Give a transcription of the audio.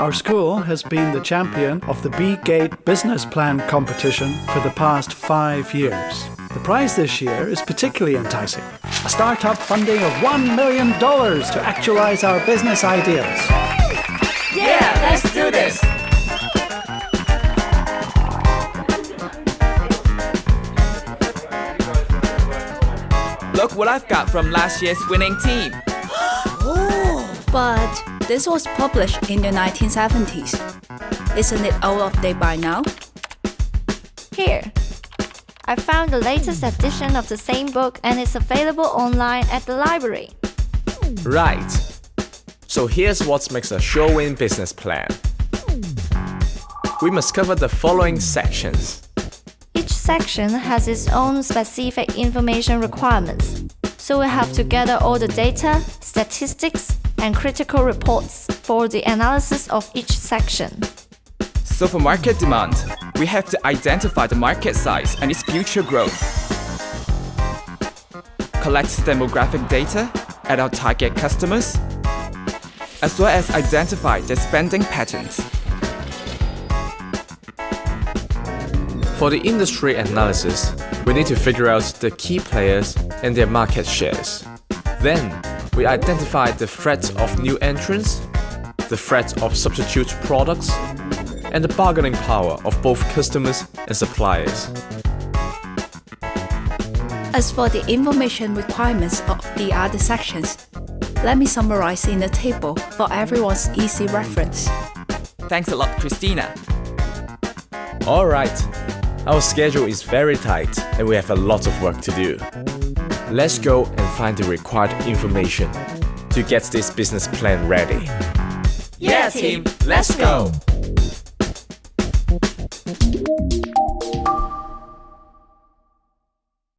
Our school has been the champion of the B-Gate Business Plan competition for the past five years. The prize this year is particularly enticing. A startup funding of $1 million to actualize our business ideas. Yeah, let's do this! Look what I've got from last year's winning team. But this was published in the 1970s. Isn't it out of date by now? Here. I found the latest edition of the same book and it's available online at the library. Right. So here's what makes a sure-win business plan. We must cover the following sections. Each section has its own specific information requirements, so we have to gather all the data, statistics, and critical reports for the analysis of each section. So for market demand, we have to identify the market size and its future growth. Collect demographic data at our target customers, as well as identify their spending patterns. For the industry analysis, we need to figure out the key players and their market shares. Then, we identified the threat of new entrants, the threat of substitute products, and the bargaining power of both customers and suppliers. As for the information requirements of the other sections, let me summarize in a table for everyone's easy reference. Thanks a lot, Christina. Alright, our schedule is very tight and we have a lot of work to do. Let's go and find the required information to get this business plan ready. Yeah, team, let's go!